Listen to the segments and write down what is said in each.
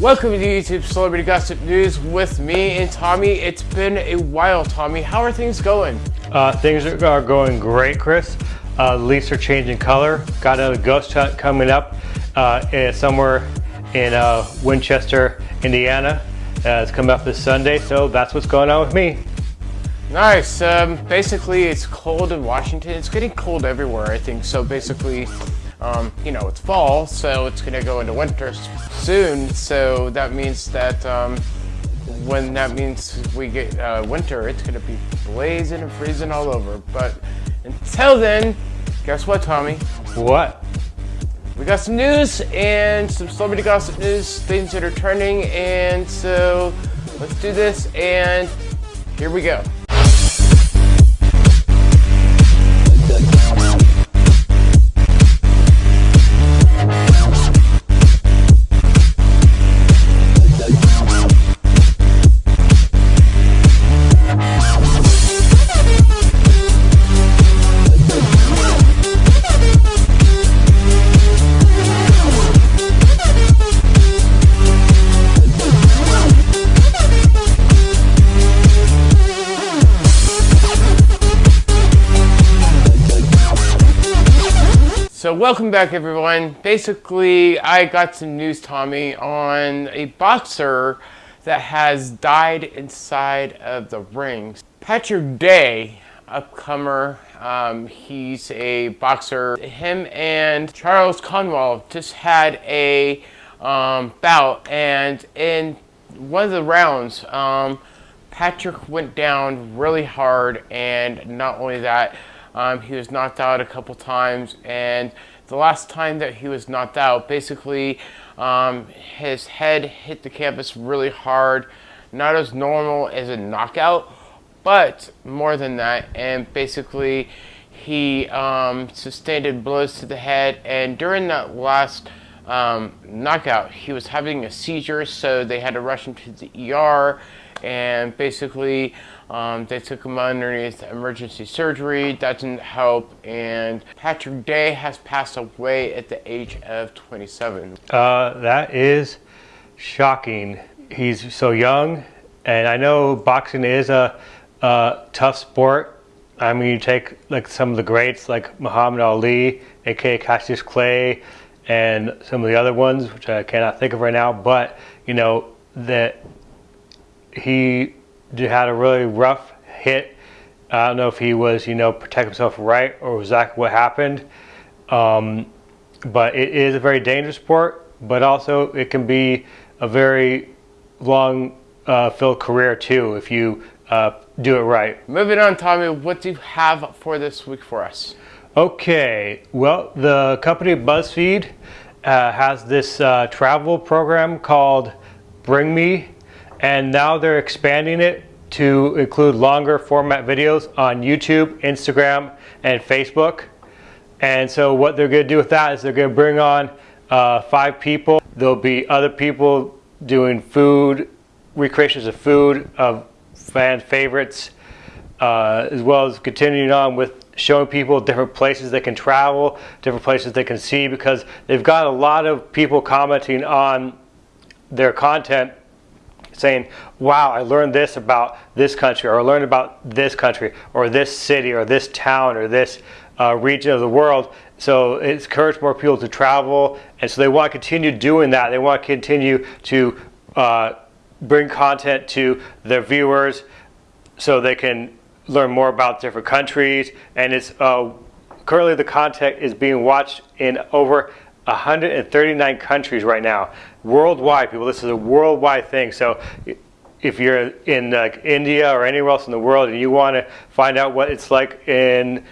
Welcome to YouTube Celebrity Gossip News with me and Tommy. It's been a while, Tommy. How are things going? Uh, things are going great, Chris. Uh, leaves are changing color. Got another ghost hunt coming up uh, somewhere in uh, Winchester, Indiana. Uh, it's coming up this Sunday, so that's what's going on with me. Nice. Um, basically, it's cold in Washington. It's getting cold everywhere, I think. So basically, um, you know, it's fall, so it's going to go into winter soon. So that means that um, when that means we get uh, winter, it's going to be blazing and freezing all over. But until then, guess what, Tommy? What? We got some news and some celebrity gossip news, things that are trending. And so let's do this. And here we go. So welcome back everyone. Basically, I got some news, Tommy, on a boxer that has died inside of the rings. Patrick Day, upcomer, um, he's a boxer. Him and Charles Conwell just had a um, bout and in one of the rounds, um, Patrick went down really hard and not only that, um, he was knocked out a couple times, and the last time that he was knocked out, basically, um, his head hit the canvas really hard, not as normal as a knockout, but more than that, and basically, he um, sustained blows to the head, and during that last um, knockout, he was having a seizure, so they had to rush him to the ER, and basically um, they took him underneath emergency surgery. That didn't help, and Patrick Day has passed away at the age of 27. Uh, that is shocking. He's so young, and I know boxing is a, a tough sport. I mean, you take like some of the greats like Muhammad Ali, aka Cassius Clay, and some of the other ones, which I cannot think of right now. But you know that he had a really rough hit. I don't know if he was, you know, protect himself right or exactly what happened. Um, but it is a very dangerous sport, but also it can be a very long uh, filled career too if you uh, do it right. Moving on, Tommy, what do you have for this week for us? Okay, well, the company BuzzFeed uh, has this uh, travel program called Bring Me and now they're expanding it to include longer format videos on YouTube, Instagram, and Facebook. And so what they're going to do with that is they're going to bring on uh, five people. There'll be other people doing food, recreations of food, of fan favorites, uh, as well as continuing on with showing people different places they can travel, different places they can see, because they've got a lot of people commenting on their content saying, wow, I learned this about this country, or I learned about this country, or this city, or this town, or this uh, region of the world. So it's encouraged more people to travel, and so they want to continue doing that. They want to continue to uh, bring content to their viewers so they can learn more about different countries. And it's uh, currently the content is being watched in over 139 countries right now, worldwide. People, this is a worldwide thing. So if you're in India or anywhere else in the world and you want to find out what it's like in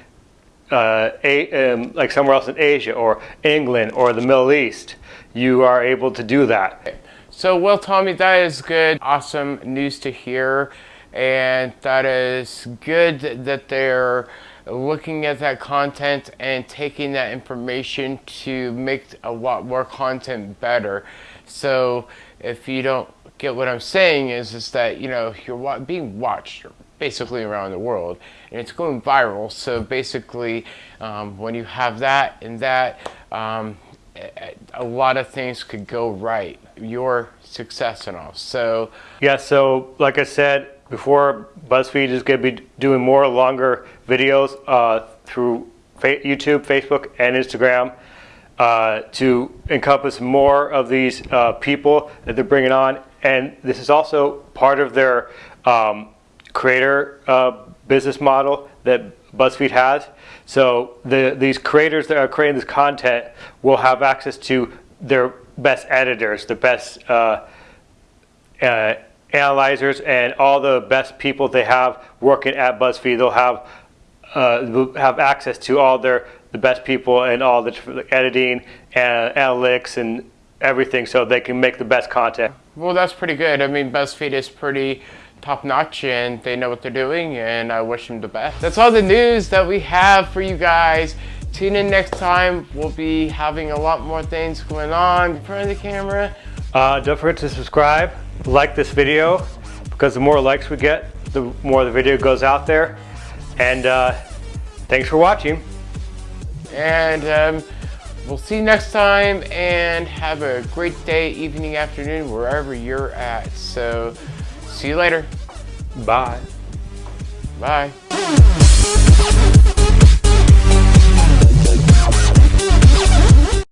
uh, a, um, like somewhere else in Asia or England or the Middle East, you are able to do that. So, well, Tommy, that is good, awesome news to hear, and that is good that they're looking at that content and taking that information to make a lot more content better. So if you don't get what I'm saying is, is that, you know, you're being watched basically around the world and it's going viral. So basically um, when you have that and that, um, a lot of things could go right, your success and all. So yeah, so like I said before, BuzzFeed is going to be doing more longer videos uh, through YouTube, Facebook, and Instagram uh, to encompass more of these uh, people that they're bringing on. And this is also part of their um, creator uh, business model that BuzzFeed has. So the, these creators that are creating this content will have access to their best editors, the best uh, uh, analyzers, and all the best people they have working at BuzzFeed. They'll have uh, have access to all their the best people and all the editing and analytics and everything, so they can make the best content. Well, that's pretty good. I mean, BuzzFeed is pretty top notch and they know what they're doing and I wish them the best. That's all the news that we have for you guys. Tune in next time. We'll be having a lot more things going on in front of the camera. Uh, don't forget to subscribe, like this video, because the more likes we get, the more the video goes out there. And uh, thanks for watching. And um, we'll see you next time and have a great day, evening, afternoon, wherever you're at. So see you later. Bye. Bye.